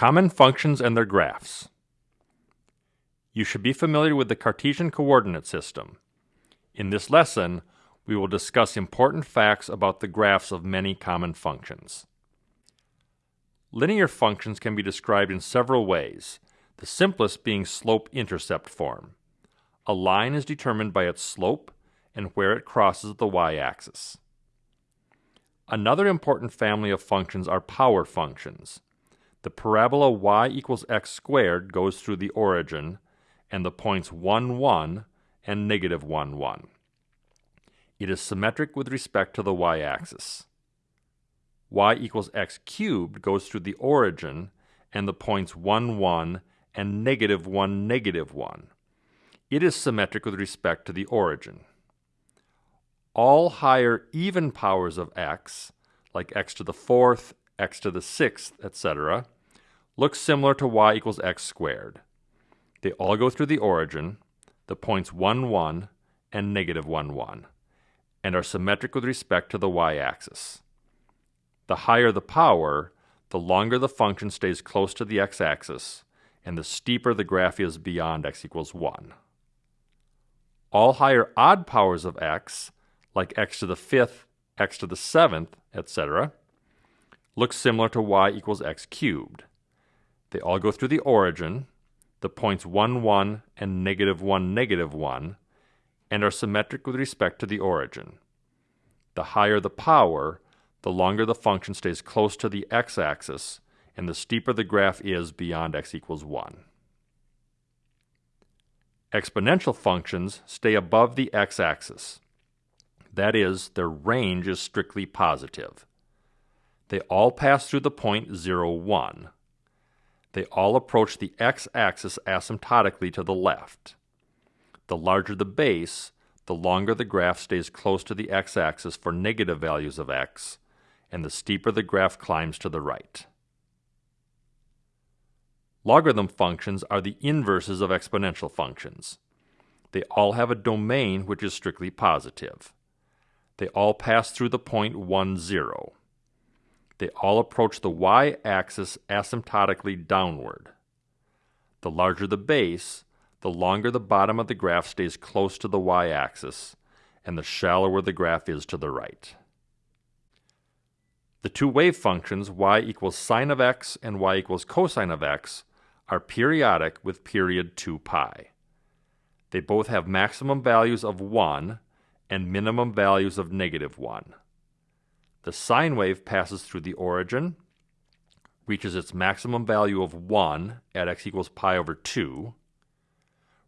Common functions and their graphs. You should be familiar with the Cartesian coordinate system. In this lesson, we will discuss important facts about the graphs of many common functions. Linear functions can be described in several ways, the simplest being slope-intercept form. A line is determined by its slope and where it crosses the y-axis. Another important family of functions are power functions. The parabola y equals x squared goes through the origin, and the points 1, 1 and negative 1, 1. It is symmetric with respect to the y-axis. y equals x cubed goes through the origin, and the points 1, 1 and negative 1, negative 1. It is symmetric with respect to the origin all higher even powers of x, like x to the fourth, x to the sixth, etc., looks similar to y equals x squared. They all go through the origin, the points 1, 1, and negative 1, 1, and are symmetric with respect to the y-axis. The higher the power, the longer the function stays close to the x-axis, and the steeper the graph is beyond x equals 1. All higher odd powers of x like x to the fifth, x to the seventh, etc., looks similar to y equals x cubed. They all go through the origin, the points 1, 1 and negative 1, negative 1, and are symmetric with respect to the origin. The higher the power, the longer the function stays close to the x-axis, and the steeper the graph is beyond x equals 1. Exponential functions stay above the x-axis. That is, their range is strictly positive. They all pass through the point 0, 1. They all approach the x-axis asymptotically to the left. The larger the base, the longer the graph stays close to the x-axis for negative values of x, and the steeper the graph climbs to the right. Logarithm functions are the inverses of exponential functions. They all have a domain which is strictly positive. They all pass through the point 1, 0. They all approach the y-axis asymptotically downward. The larger the base, the longer the bottom of the graph stays close to the y-axis, and the shallower the graph is to the right. The two wave functions y equals sine of x and y equals cosine of x are periodic with period 2 pi. They both have maximum values of 1 and minimum values of negative 1. The sine wave passes through the origin, reaches its maximum value of 1 at x equals pi over 2,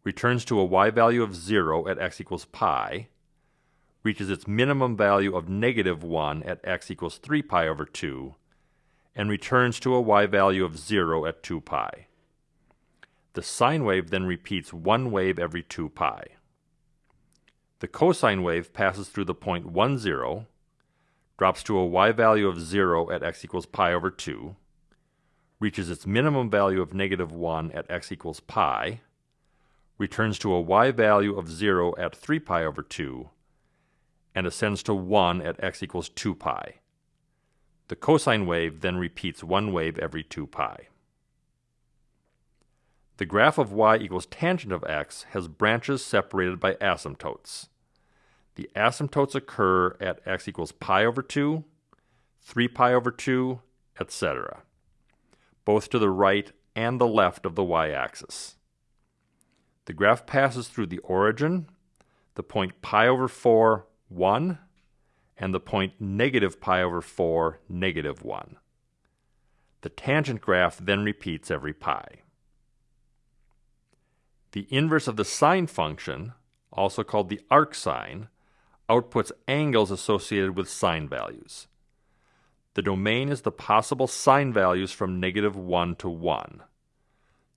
returns to a y value of 0 at x equals pi, reaches its minimum value of negative 1 at x equals 3 pi over 2, and returns to a y value of 0 at 2 pi. The sine wave then repeats one wave every 2 pi. The cosine wave passes through the point 1, 0, drops to a y value of 0 at x equals pi over 2, reaches its minimum value of negative 1 at x equals pi, returns to a y value of 0 at 3 pi over 2, and ascends to 1 at x equals 2 pi. The cosine wave then repeats one wave every 2 pi. The graph of y equals tangent of x has branches separated by asymptotes. The asymptotes occur at x equals pi over 2, 3 pi over 2, etc., both to the right and the left of the y-axis. The graph passes through the origin, the point pi over 4, 1, and the point negative pi over 4, negative 1. The tangent graph then repeats every pi. The inverse of the sine function, also called the arcsine, outputs angles associated with sine values. The domain is the possible sine values from negative 1 to 1.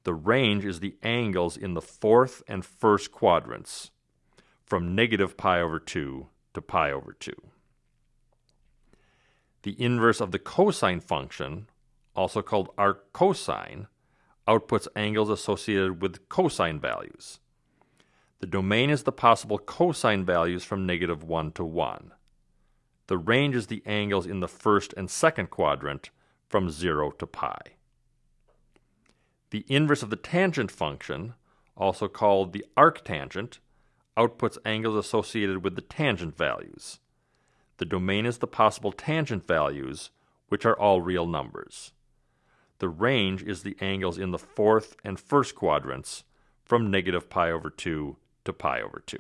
The range is the angles in the fourth and first quadrants, from negative pi over 2 to pi over 2. The inverse of the cosine function, also called arccosine, outputs angles associated with cosine values. The domain is the possible cosine values from negative 1 to 1. The range is the angles in the first and second quadrant from 0 to pi. The inverse of the tangent function, also called the arctangent, outputs angles associated with the tangent values. The domain is the possible tangent values, which are all real numbers. The range is the angles in the fourth and first quadrants from negative pi over 2 to pi over 2.